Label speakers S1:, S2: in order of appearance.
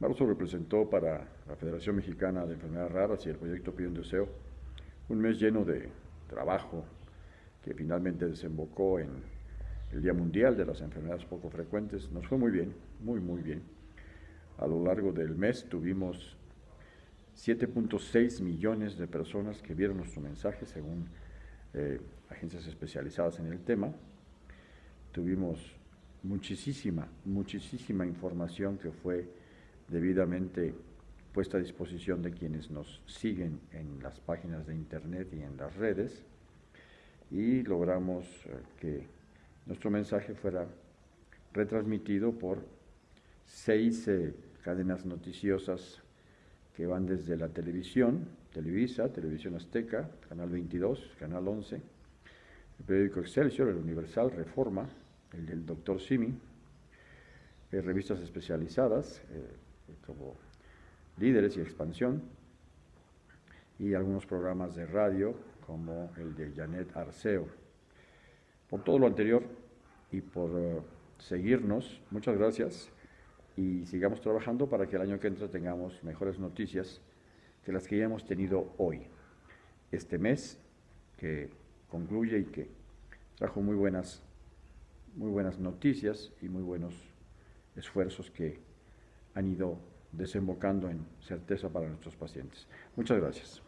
S1: Marzo representó para la Federación Mexicana de Enfermedades Raras y el proyecto Pide un Deseo un mes lleno de trabajo que finalmente desembocó en el Día Mundial de las Enfermedades Poco Frecuentes. Nos fue muy bien, muy, muy bien. A lo largo del mes tuvimos 7.6 millones de personas que vieron nuestro mensaje según eh, agencias especializadas en el tema. Tuvimos muchísima, muchísima información que fue debidamente puesta a disposición de quienes nos siguen en las páginas de internet y en las redes y logramos eh, que nuestro mensaje fuera retransmitido por seis eh, cadenas noticiosas que van desde la televisión, Televisa, Televisión Azteca, Canal 22, Canal 11, el periódico Excelsior, el Universal, Reforma, el del Doctor Simi, eh, revistas especializadas como Líderes y Expansión, y algunos programas de radio como el de Janet Arceo. Por todo lo anterior y por eh, seguirnos, muchas gracias y sigamos trabajando para que el año que entra tengamos mejores noticias que las que ya hemos tenido hoy. Este mes que concluye y que trajo muy buenas, muy buenas noticias y muy buenos esfuerzos que han ido desembocando en certeza para nuestros pacientes. Muchas gracias.